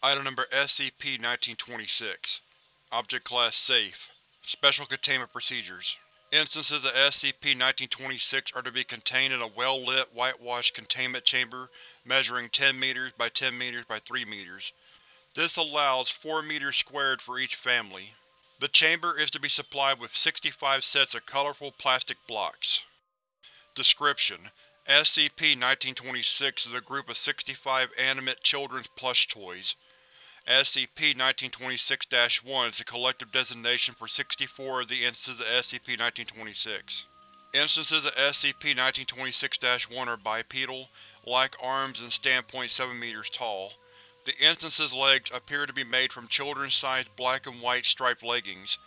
Item Number SCP-1926 Object Class Safe Special Containment Procedures Instances of SCP-1926 are to be contained in a well-lit, whitewashed containment chamber measuring 10 meters by 10 meters by 3 meters. This allows 4 meters squared for each family. The chamber is to be supplied with 65 sets of colorful plastic blocks. Description: SCP-1926 is a group of 65 animate children's plush toys. SCP-1926-1 is the collective designation for 64 of the instances of SCP-1926. Instances of SCP-1926-1 are bipedal, lack arms and stand 0.7 meters tall. The instance's legs appear to be made from children's-sized black and white striped leggings.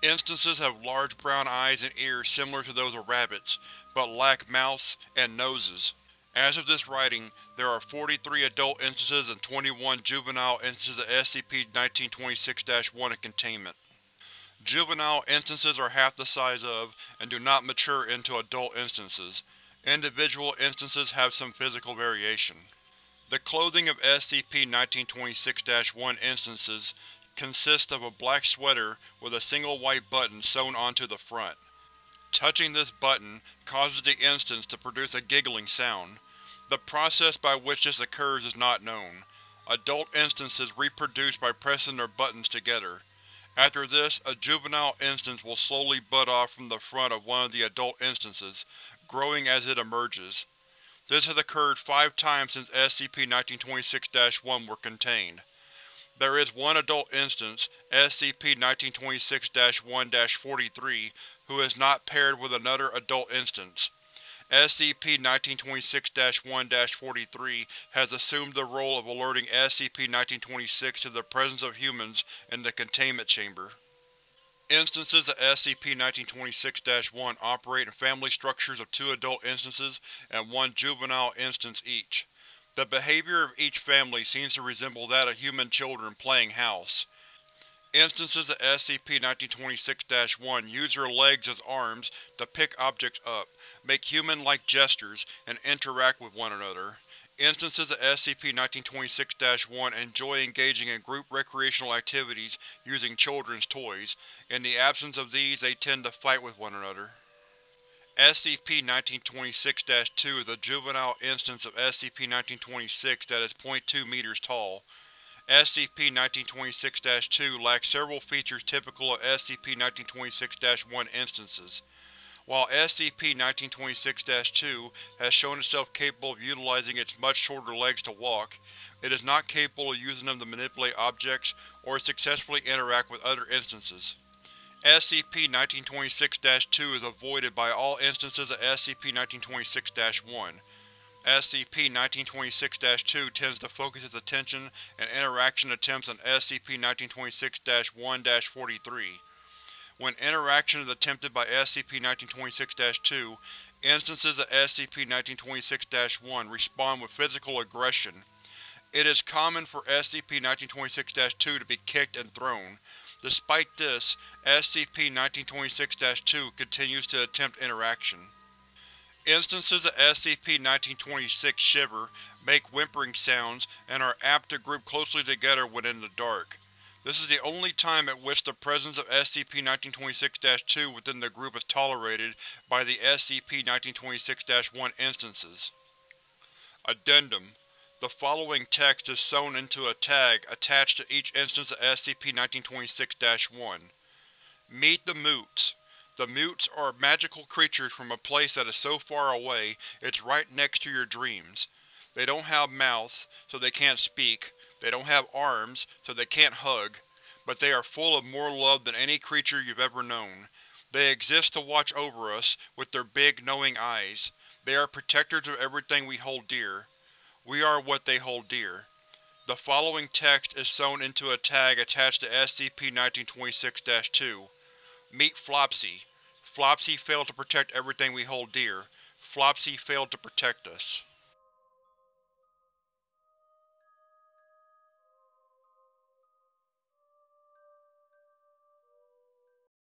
Instances have large brown eyes and ears similar to those of rabbits, but lack mouths and noses. As of this writing, there are 43 adult instances and 21 juvenile instances of SCP-1926-1 in containment. Juvenile instances are half the size of, and do not mature into adult instances. Individual instances have some physical variation. The clothing of SCP-1926-1 instances consists of a black sweater with a single white button sewn onto the front. Touching this button causes the instance to produce a giggling sound. The process by which this occurs is not known. Adult instances reproduce by pressing their buttons together. After this, a juvenile instance will slowly bud off from the front of one of the adult instances, growing as it emerges. This has occurred five times since SCP-1926-1 were contained. There is one adult instance, SCP-1926-1-43, who is not paired with another adult instance. SCP-1926-1-43 has assumed the role of alerting SCP-1926 to the presence of humans in the containment chamber. Instances of SCP-1926-1 operate in family structures of two adult instances and one juvenile instance each. The behavior of each family seems to resemble that of human children playing house. Instances of SCP-1926-1 use their legs as arms to pick objects up, make human-like gestures, and interact with one another. Instances of SCP-1926-1 enjoy engaging in group recreational activities using children's toys. In the absence of these, they tend to fight with one another. SCP-1926-2 is a juvenile instance of SCP-1926 that is 0.2 meters tall. SCP-1926-2 lacks several features typical of SCP-1926-1 instances. While SCP-1926-2 has shown itself capable of utilizing its much shorter legs to walk, it is not capable of using them to manipulate objects or successfully interact with other instances. SCP-1926-2 is avoided by all instances of SCP-1926-1. SCP-1926-2 tends to focus its attention and interaction attempts on SCP-1926-1-43. When interaction is attempted by SCP-1926-2, instances of SCP-1926-1 respond with physical aggression. It is common for SCP-1926-2 to be kicked and thrown. Despite this, SCP-1926-2 continues to attempt interaction. Instances of SCP-1926 shiver, make whimpering sounds, and are apt to group closely together when in the dark. This is the only time at which the presence of SCP-1926-2 within the group is tolerated by the SCP-1926-1 instances. Addendum The following text is sewn into a tag attached to each instance of SCP-1926-1. Meet the Mutes. The Mutes are magical creatures from a place that is so far away it's right next to your dreams. They don't have mouths, so they can't speak, they don't have arms, so they can't hug, but they are full of more love than any creature you've ever known. They exist to watch over us, with their big, knowing eyes. They are protectors of everything we hold dear. We are what they hold dear. The following text is sewn into a tag attached to SCP-1926-2. Meet Flopsy. Flopsy failed to protect everything we hold dear. Flopsy failed to protect us.